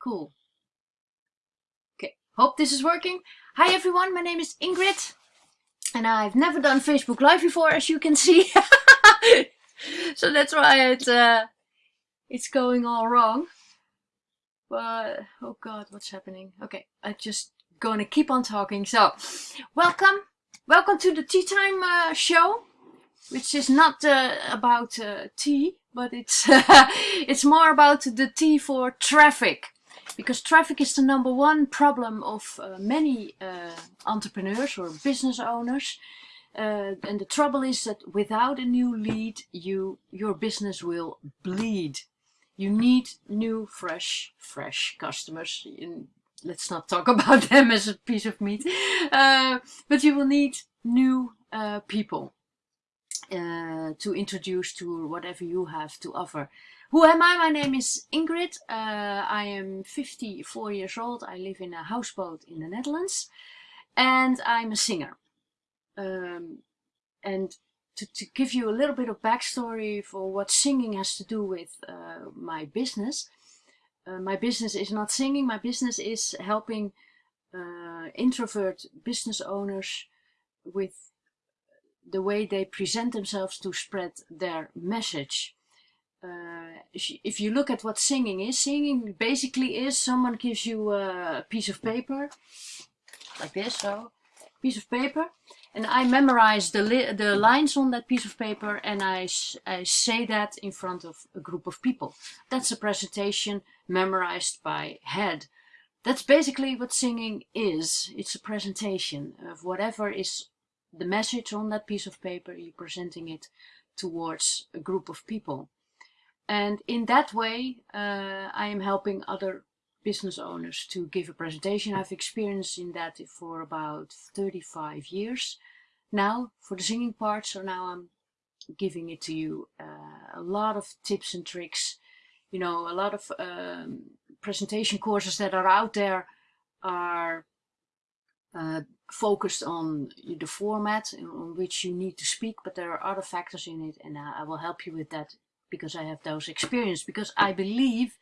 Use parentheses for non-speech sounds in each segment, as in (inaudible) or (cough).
Cool. Okay, hope this is working. Hi everyone, my name is Ingrid. And I've never done Facebook Live before, as you can see. (laughs) so that's why it, uh, it's going all wrong. But, oh god, what's happening? Okay, I'm just gonna keep on talking. So, welcome. Welcome to the Tea Time uh, show, which is not uh, about uh, tea, but it's, (laughs) it's more about the tea for traffic because traffic is the number one problem of uh, many uh, entrepreneurs or business owners. Uh, and the trouble is that without a new lead, you your business will bleed. You need new, fresh, fresh customers. Let's not talk (laughs) about them as a piece of meat. Uh, but you will need new uh, people uh, to introduce to whatever you have to offer. Who am I? My name is Ingrid. Uh, I am 54 years old. I live in a houseboat in the Netherlands. And I'm a singer. Um, and to, to, give you a little bit of backstory for what singing has to do with uh, my business. Uh, my business is not singing. My business is helping uh, introvert business owners with the way they present themselves to spread their message uh, if you look at what singing is, singing basically is someone gives you a piece of paper, like this, so, piece of paper, and I memorize the, the lines on that piece of paper and I, I say that in front of a group of people. That's a presentation memorized by head. That's basically what singing is. It's a presentation of whatever is the message on that piece of paper, you're presenting it towards a group of people. And in that way, uh, I am helping other business owners to give a presentation. I've experienced in that for about 35 years now for the singing part. So now I'm giving it to you. Uh, a lot of tips and tricks, you know, a lot of um, presentation courses that are out there are uh, focused on the format on which you need to speak, but there are other factors in it and I will help you with that because I have those experience because I believe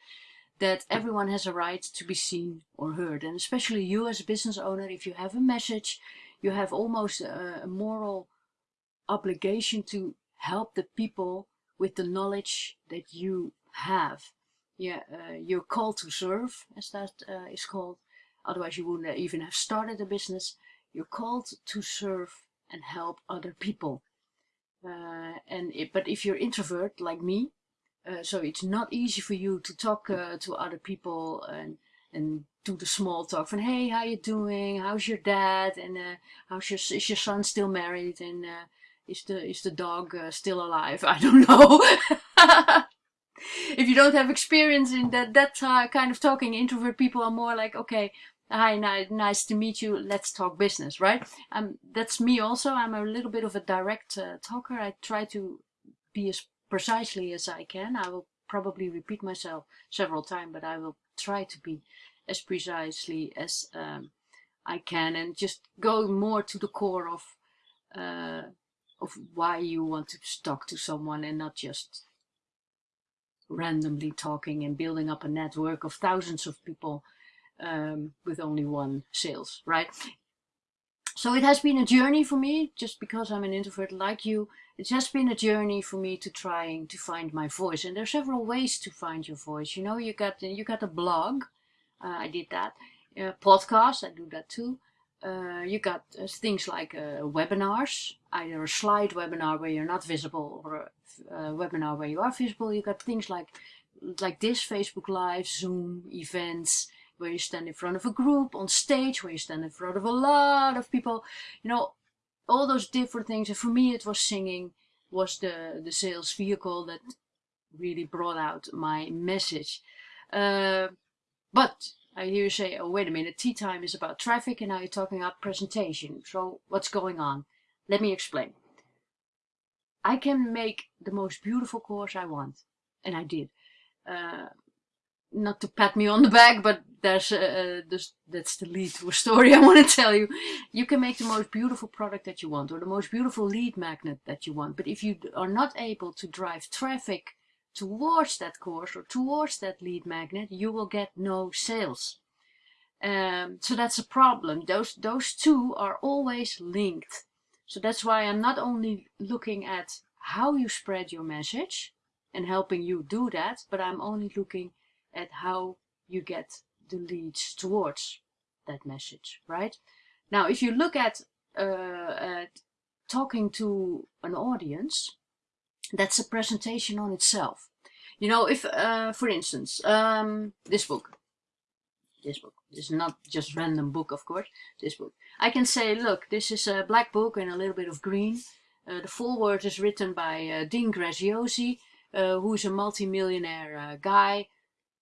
that everyone has a right to be seen or heard. And especially you as a business owner if you have a message you have almost a, moral obligation to help the people with the knowledge that you have. Yeah uh, you're called to serve as that uh, is called. Otherwise you wouldn't even have started a business. You're called to serve and help other people and it, but if you're introvert like me, uh, so it's not easy for you to talk uh, to other people and and do the small talk from hey how you doing? How's your dad? And uh, how's your is your son still married? And uh, is the is the dog uh, still alive? (laughs) I don't know. (laughs) If you don't have experience in that that kind of talking introvert people are more like okay Hi, nice to meet you. Let's talk business, right? Um, that's me also. I'm a little bit of a direct uh, talker. I try to be as precisely as I can. I will probably repeat myself several times, but I will try to be as precisely as um, I can and just go more to the core of uh, of why you want to talk to someone and not just randomly talking and building up a network of thousands of people um, with only one sales, right? So it has been a journey for me, just because I'm an introvert like you, it has been a journey for me to trying to find my voice. And there are several ways to find your voice. You know, you got you got a blog, uh, I did that. Uh, podcast, I do that too. Uh, you got uh, things like uh, webinars, either a slide webinar where you're not visible or a, a webinar where you are visible. You got things like like this, Facebook Live, Zoom, events, where you stand in front of a group, on stage, where you stand in front of a lot of people, you know, all those different things. And for me, it was singing was the, the sales vehicle that really brought out my message. Uh, but I hear you say, oh, wait a minute, tea time is about traffic and now you're talking about presentation. So what's going on? Let me explain. I can make the most beautiful course I want. And I did. Uh, not to pat me on the back, but there's, uh, this, that's the lead to a story (laughs) I want to tell you. You can make the most beautiful product that you want or the most beautiful lead magnet that you want. But if you are not able to drive traffic towards that course or towards that lead magnet, you will get no sales. Um, so that's a problem. Those, those two are always linked. So that's why I'm not only looking at how you spread your message and helping you do that, but I'm only looking at how you get the leads towards that message, right? Now, if you look at, uh, at talking to an audience, that's a presentation on itself. You know, if, uh, for instance, um, this book, this book, this is not just random book, of course, this book. I can say, look, this is a black book and a little bit of green. Uh, the foreword is written by uh, Dean Graziosi, uh, who's a multi-millionaire uh, guy,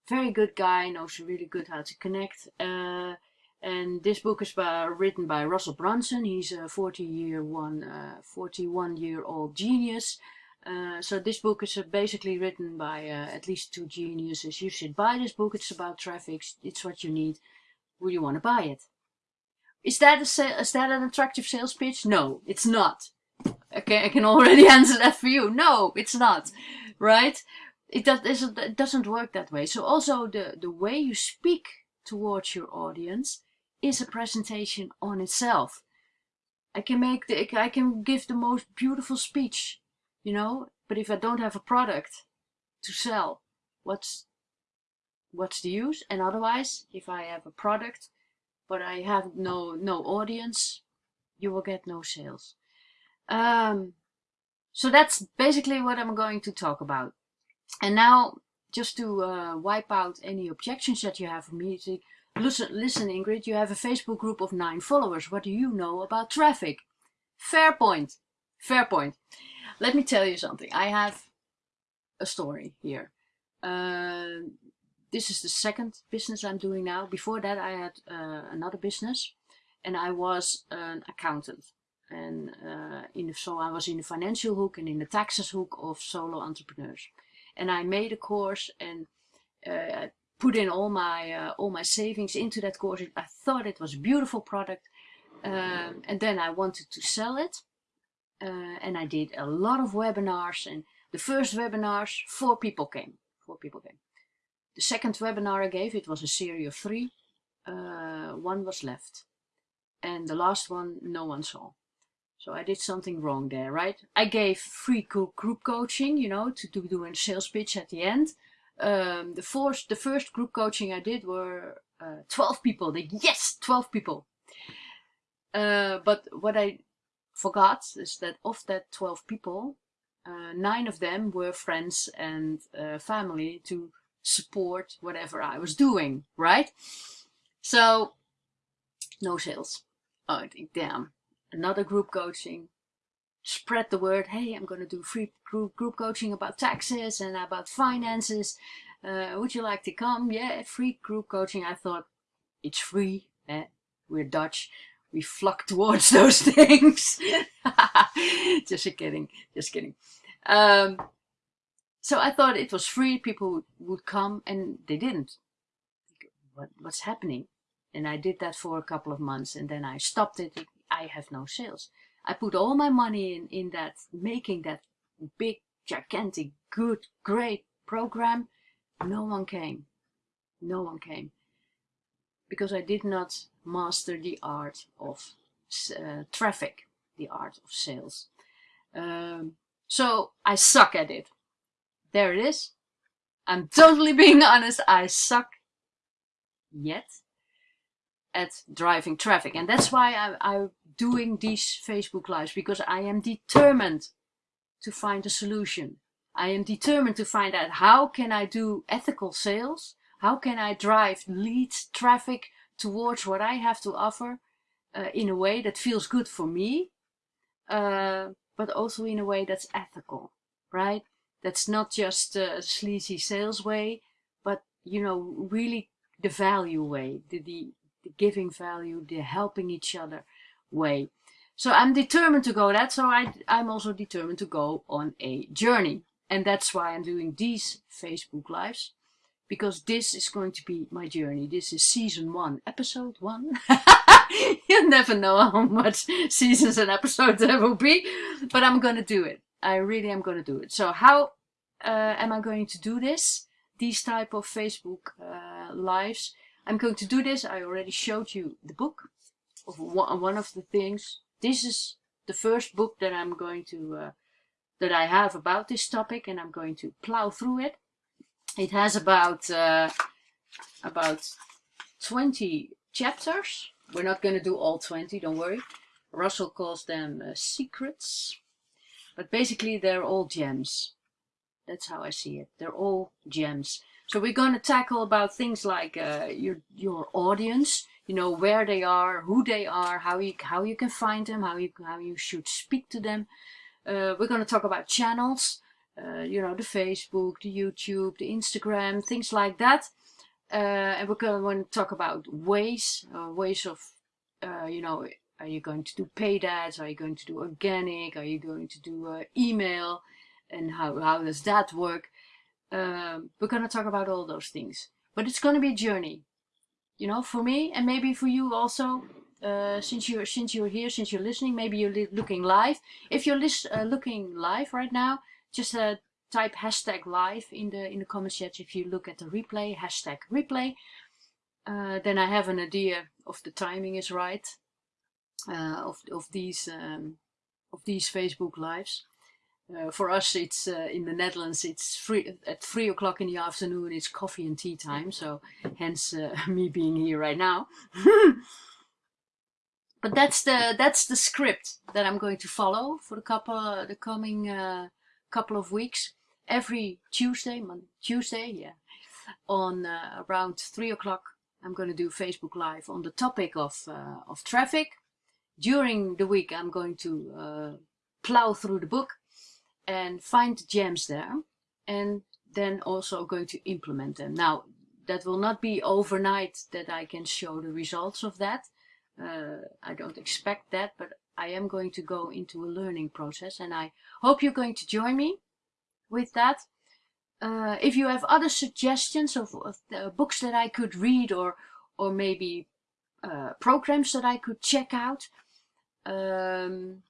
very good guy, knows really good how to connect. Uh, and this book is by, written by Russell Brunson. He's a 40 year one, uh, 41 year old genius. Uh, so this book is uh, basically written by uh, at least two geniuses. You should buy this book. It's about traffic. It's what you need. Will you want to buy it? Is that a is that an attractive sales pitch? No, it's not. Okay, I can already (laughs) answer that for you. No, it's not. Right? It, does, it doesn't work that way. So also the, the way you speak towards your audience is a presentation on itself. I can make the, I can give the most beautiful speech, you know, but if I don't have a product to sell, what's, what's the use? And otherwise, if I have a product, but I have no, no audience, you will get no sales. Um, so that's basically what I'm going to talk about. And now, just to uh, wipe out any objections that you have me, Listen, listen, Ingrid, you have a Facebook group of nine followers. What do you know about traffic? Fair point. Fair point. Let me tell you something. I have a story here. Uh, this is the second business I'm doing now. Before that, I had uh, another business and I was an accountant. And uh, in the, so I was in the financial hook and in the taxes hook of solo entrepreneurs. And I made a course and uh, put in all my uh, all my savings into that course. I thought it was a beautiful product, um, and then I wanted to sell it, uh, and I did a lot of webinars. And the first webinars, four people came. Four people came. The second webinar I gave, it was a series of three. Uh, one was left, and the last one no one saw. So I did something wrong there, right? I gave free group coaching, you know, to, to do a sales pitch at the end um, the first the first group coaching I did were uh, 12 people. They yes, 12 people. Uh, but what I forgot is that of that 12 people, uh, nine of them were friends and uh, family to support whatever I was doing, right? So, no sales. Oh, damn, another group coaching, spread the word, hey, I'm going to do free group, group coaching about taxes and about finances. Uh, would you like to come? Yeah, free group coaching. I thought, it's free. Eh? We're Dutch. We flock (laughs) towards those things. (laughs) just kidding. Just kidding. Um, so I thought it was free. People would come and they didn't. What, what's happening? And I did that for a couple of months and then I stopped it. I have no sales. I put all my money in, in that, making that big, gigantic, good, great program. No one came. No one came. Because I did not master the art of uh, traffic, the art of sales. Um, so I suck at it. There it is. I'm totally being (laughs) honest. I suck yet at driving traffic. And that's why I, am doing these Facebook Lives, because I am determined to find a solution. I am determined to find out how can I do ethical sales? How can I drive lead traffic towards what I have to offer uh, in a way that feels good for me, uh, but also in a way that's ethical, right? That's not just a sleazy sales way, but, you know, really the value way, the, the, the giving value, the helping each other way. So I'm determined to go that, so I, I'm also determined to go on a journey. And that's why I'm doing these Facebook Lives, because this is going to be my journey. This is season one, episode one. (laughs) you never know how much seasons and episodes there will be, but I'm going to do it. I really am going to do it. So how uh, am I going to do this? These type of Facebook uh, lives. I'm going to do this. I already showed you the book of one of the things. This is the first book that I'm going to uh, that I have about this topic, and I'm going to plow through it. It has about uh, about 20 chapters. We're not going to do all 20, don't worry. Russell calls them uh, secrets. But basically they're all gems. That's how I see it. They're all gems. So we're going to tackle about things like uh, your your audience, you know, where they are, who they are, how you how you can find them, how you how you should speak to them. Uh, we're going to talk about channels, uh, you know, the Facebook, the YouTube, the Instagram, things like that. Uh, and we're going to talk about ways, uh, ways of, uh, you know, are you going to do paid ads? Are you going to do organic? Are you going to do email? And how, how does that work? Um, we're going to talk about all those things. But it's going to be a journey, you know, for me and maybe for you also. Uh, since you're since you're here, since you're listening, maybe you're looking live. If you're uh, looking live right now, just uh, type hashtag live in the in the comment section. If you look at the replay, hashtag replay, uh, then I have an idea of the timing is right uh, of of these um, of these Facebook lives. Uh, for us, it's uh, in the Netherlands. It's free at three o'clock in the afternoon. It's coffee and tea time, so hence uh, (laughs) me being here right now. (laughs) but that's the that's the script that I'm going to follow for the couple the coming uh, couple of weeks. Every Tuesday, Monday, Tuesday, yeah, on uh, around three o'clock, I'm going to do Facebook Live on the topic of uh, of traffic. During the week, I'm going to plow through the book and find gems there and then also going to implement them. Now, that will not be overnight that I can show the results of that. Uh, I don't expect that, but I am going to go into a learning process and I hope you're going to join me with that. Uh, if you have other suggestions of, of books that I could read or, or maybe uh, programs that I could check out, um,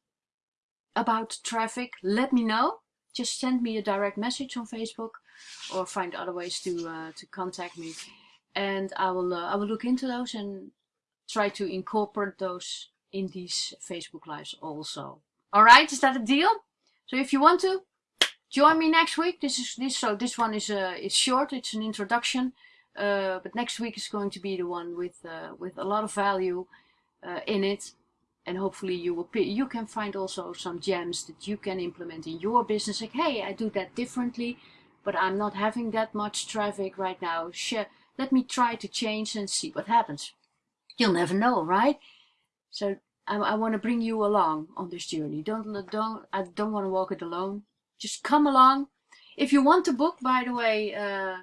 about traffic, let me know. Just send me a direct message on Facebook or find other ways to uh, to contact me. And I will uh, I will look into those and try to incorporate those in these Facebook lives also. Alright, is that a deal? So if you want to, join me next week. This is this so this one is uh is short, it's an introduction. Uh, but next week is going to be the one with uh, with a lot of value uh, in it and hopefully you will you can find also some gems that you can implement in your business. Like hey i do that differently but i'm not having that much traffic right now. Share, let me try to change and see what happens. You'll never know right? So i, I want to bring you along on this journey. Don't don't i don't want to walk it alone. Just come along. If you want a book by the way uh,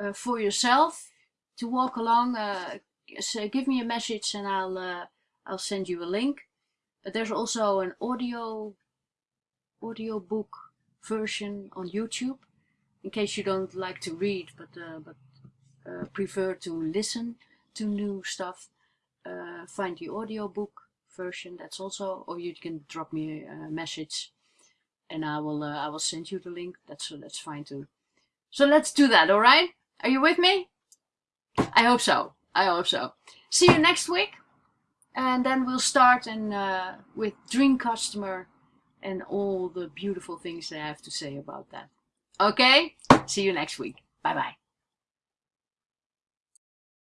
uh, for yourself to walk along uh, so give me a message and i'll uh, I'll send you a link. But there's also an audio audio book version on YouTube in case you don't like to read but uh, but uh, prefer to listen to new stuff. Uh, find the audio book version. That's also, or you can drop me a message and I will uh, I will send you the link. That's that's fine too. So let's do that. All right? Are you with me? I hope so. I hope so. See you next week and then we'll start and uh, with dream customer and all the beautiful things I have to say about that. Okay, see you next week. Bye bye.